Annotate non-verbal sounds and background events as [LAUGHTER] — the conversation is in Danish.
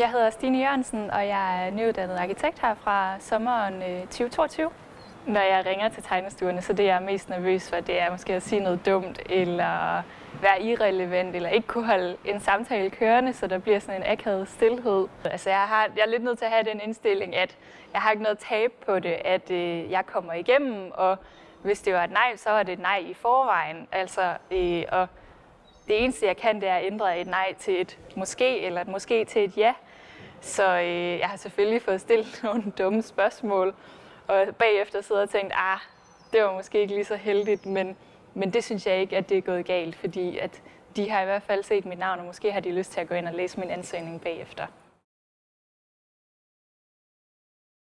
Jeg hedder Stine Jørgensen, og jeg er nyuddannet arkitekt her fra sommeren øh, 2022. Når jeg ringer til tegnestuerne, så det jeg er mest nervøs for, det er måske at sige noget dumt, eller være irrelevant, eller ikke kunne holde en samtale kørende, så der bliver sådan en akavet stillhed. Altså jeg, har, jeg er lidt nødt til at have den indstilling, at jeg har ikke noget tab på det, at øh, jeg kommer igennem, og hvis det var et nej, så var det et nej i forvejen. Altså, øh, og det eneste, jeg kan, det er at ændre et nej til et måske, eller et måske til et ja. Så øh, jeg har selvfølgelig fået stillet [LAUGHS] nogle dumme spørgsmål, og bagefter sidder og tænkt, ah, det var måske ikke lige så heldigt, men, men det synes jeg ikke, at det er gået galt, fordi at de har i hvert fald set mit navn, og måske har de lyst til at gå ind og læse min ansøgning bagefter.